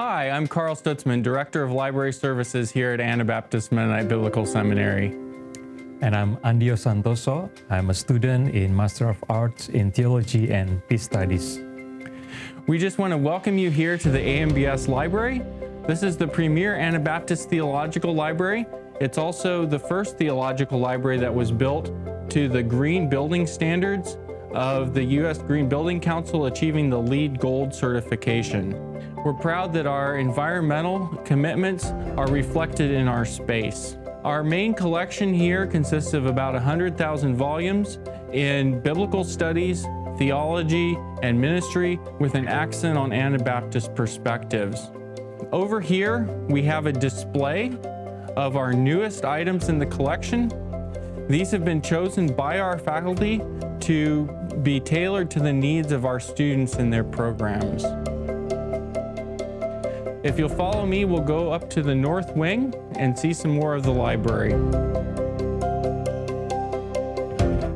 Hi, I'm Carl Stutzman, Director of Library Services here at Anabaptist Mennonite Biblical Seminary. And I'm Andio Santoso. I'm a student in Master of Arts in Theology and Peace Studies. We just want to welcome you here to the AMBS Library. This is the premier Anabaptist Theological Library. It's also the first theological library that was built to the green building standards of the U.S. Green Building Council achieving the LEED Gold certification. We're proud that our environmental commitments are reflected in our space. Our main collection here consists of about 100,000 volumes in biblical studies, theology, and ministry with an accent on Anabaptist perspectives. Over here, we have a display of our newest items in the collection. These have been chosen by our faculty to be tailored to the needs of our students and their programs. If you'll follow me, we'll go up to the north wing and see some more of the library.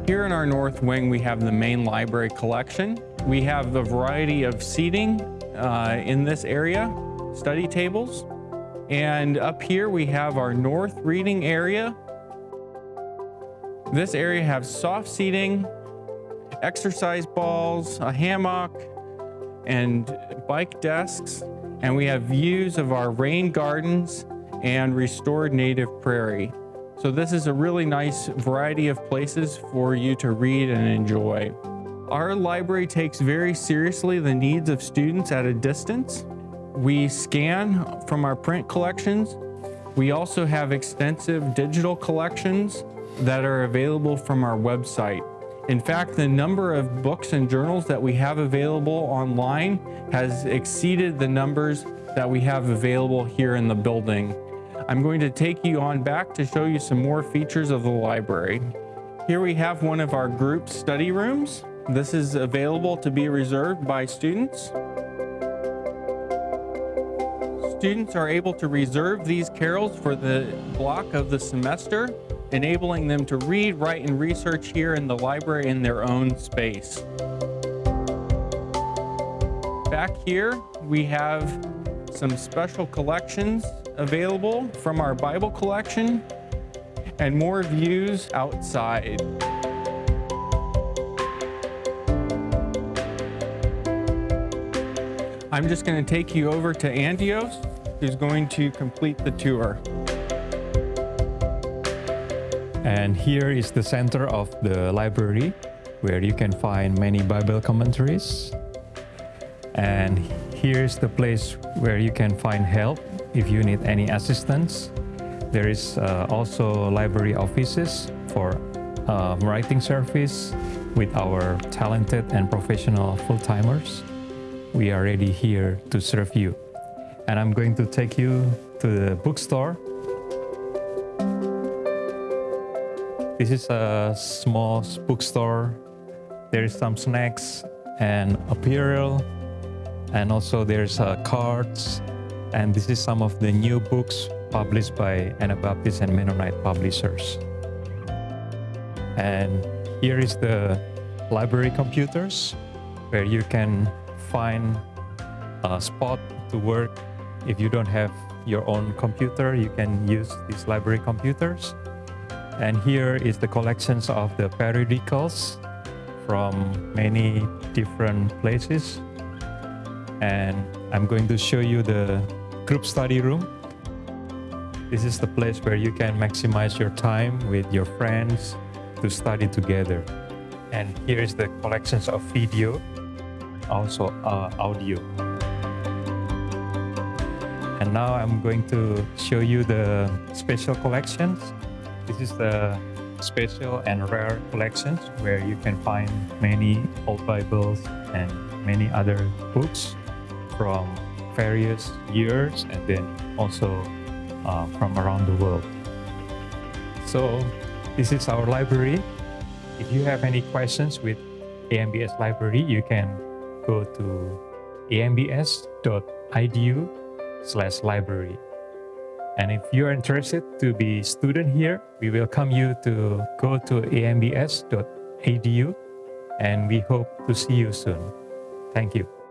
Here in our north wing, we have the main library collection. We have a variety of seating uh, in this area, study tables. And up here, we have our north reading area. This area has soft seating, exercise balls, a hammock, and bike desks and we have views of our rain gardens and restored native prairie. So this is a really nice variety of places for you to read and enjoy. Our library takes very seriously the needs of students at a distance. We scan from our print collections. We also have extensive digital collections that are available from our website. In fact, the number of books and journals that we have available online has exceeded the numbers that we have available here in the building. I'm going to take you on back to show you some more features of the library. Here we have one of our group study rooms. This is available to be reserved by students. Students are able to reserve these carrels for the block of the semester enabling them to read, write, and research here in the library in their own space. Back here, we have some special collections available from our Bible collection and more views outside. I'm just going to take you over to Andios, who's going to complete the tour. And here is the center of the library where you can find many Bible commentaries. And here's the place where you can find help if you need any assistance. There is uh, also library offices for uh, writing service with our talented and professional full-timers. We are ready here to serve you. And I'm going to take you to the bookstore This is a small bookstore. There is some snacks and apparel, and also there's uh, cards. And this is some of the new books published by Anabaptist and Mennonite publishers. And here is the library computers, where you can find a spot to work. If you don't have your own computer, you can use these library computers. And here is the collections of the periodicals from many different places. And I'm going to show you the group study room. This is the place where you can maximize your time with your friends to study together. And here is the collections of video, also uh, audio. And now I'm going to show you the special collections this is the special and rare collections where you can find many old Bibles and many other books from various years and then also uh, from around the world. So this is our library. If you have any questions with AMBS library, you can go to ambs.edu slash library. And if you're interested to be student here, we welcome you to go to ambs.edu and we hope to see you soon. Thank you.